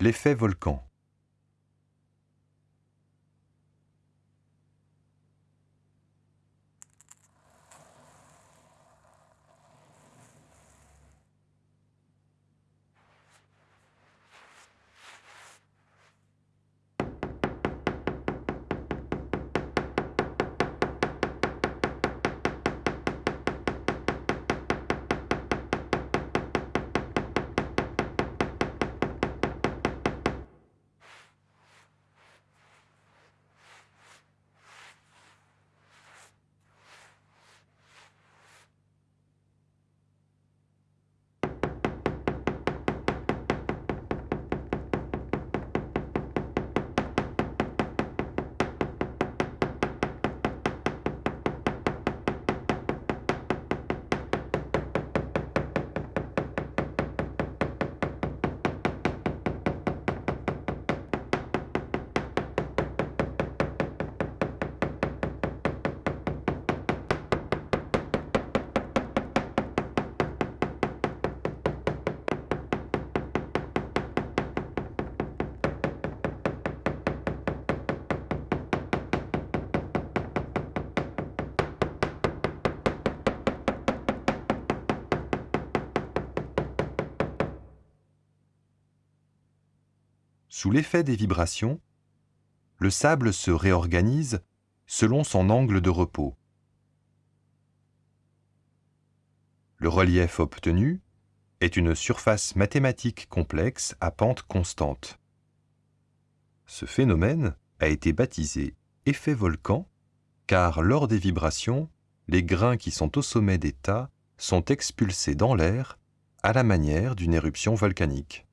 L'effet volcan. Sous l'effet des vibrations, le sable se réorganise selon son angle de repos. Le relief obtenu est une surface mathématique complexe à pente constante. Ce phénomène a été baptisé effet volcan car lors des vibrations, les grains qui sont au sommet des tas sont expulsés dans l'air à la manière d'une éruption volcanique.